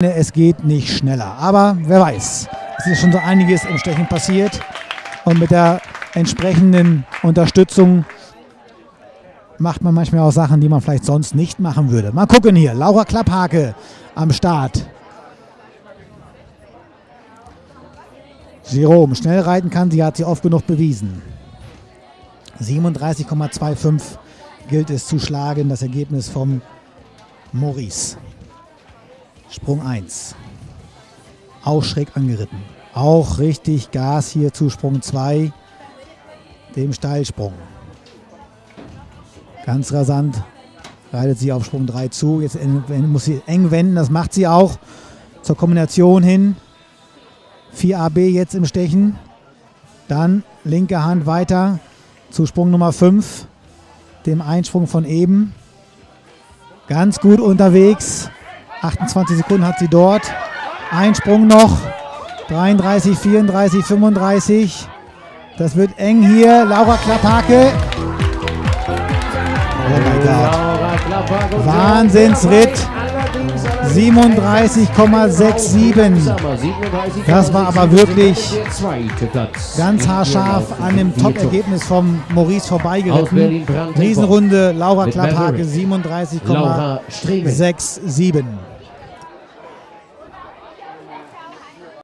Es geht nicht schneller. Aber wer weiß, es ist schon so einiges im Stechen passiert. Und mit der entsprechenden Unterstützung macht man manchmal auch Sachen, die man vielleicht sonst nicht machen würde. Mal gucken hier. Laura Klapphake am Start. Jerome, schnell reiten kann sie, hat sie oft genug bewiesen. 37,25 gilt es zu schlagen, das Ergebnis vom Maurice. Sprung 1. Auch schräg angeritten. Auch richtig Gas hier zu Sprung 2, dem Steilsprung. Ganz rasant reitet sie auf Sprung 3 zu. Jetzt muss sie eng wenden, das macht sie auch zur Kombination hin. 4AB jetzt im Stechen. Dann linke Hand weiter zu Sprung Nummer 5, dem Einsprung von eben. Ganz gut unterwegs. 28 Sekunden hat sie dort. Einsprung noch. 33, 34, 35. Das wird eng hier. Laura Klapphake. Oh mein Gott. Wahnsinnsritt. 37,67. Das war aber wirklich ganz haarscharf an dem Top-Ergebnis vom Maurice vorbeigeritten. Riesenrunde, Laura Klapphake 37,67.